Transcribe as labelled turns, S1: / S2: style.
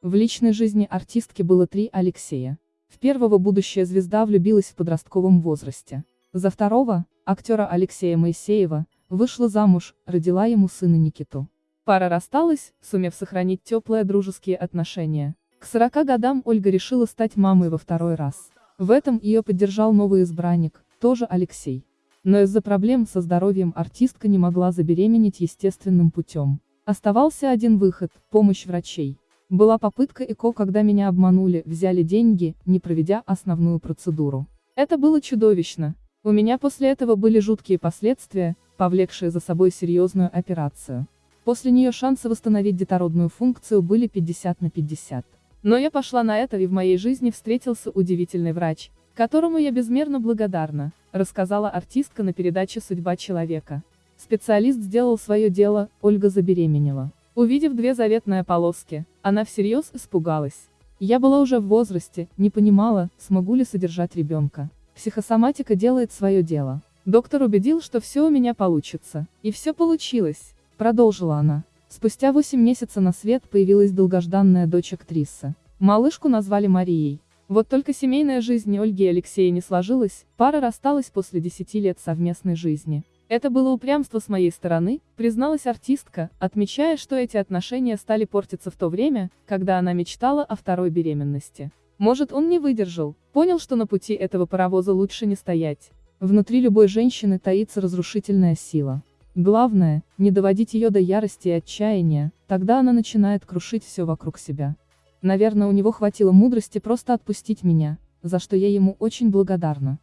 S1: В личной жизни артистки было три Алексея. В первого будущая звезда влюбилась в подростковом возрасте. За второго, актера Алексея Моисеева, вышла замуж, родила ему сына Никиту. Пара рассталась, сумев сохранить теплые дружеские отношения. К 40 годам Ольга решила стать мамой во второй раз. В этом ее поддержал новый избранник, тоже Алексей. Но из-за проблем со здоровьем артистка не могла забеременеть естественным путем. Оставался один выход – помощь врачей. Была попытка ЭКО, когда меня обманули, взяли деньги, не проведя основную процедуру. Это было чудовищно. У меня после этого были жуткие последствия, повлекшие за собой серьезную операцию. После нее шансы восстановить детородную функцию были 50 на 50. Но я пошла на это и в моей жизни встретился удивительный врач, которому я безмерно благодарна, рассказала артистка на передаче «Судьба человека». Специалист сделал свое дело, Ольга забеременела. Увидев две заветные полоски, она всерьез испугалась. Я была уже в возрасте, не понимала, смогу ли содержать ребенка. Психосоматика делает свое дело. Доктор убедил, что все у меня получится. И все получилось, продолжила она. Спустя 8 месяцев на свет появилась долгожданная дочь актрисы. Малышку назвали Марией. Вот только семейная жизнь Ольги и Алексея не сложилась, пара рассталась после 10 лет совместной жизни. Это было упрямство с моей стороны, призналась артистка, отмечая, что эти отношения стали портиться в то время, когда она мечтала о второй беременности. Может он не выдержал, понял, что на пути этого паровоза лучше не стоять. Внутри любой женщины таится разрушительная сила. Главное, не доводить ее до ярости и отчаяния, тогда она начинает крушить все вокруг себя. Наверное, у него хватило мудрости просто отпустить меня, за что я ему очень благодарна.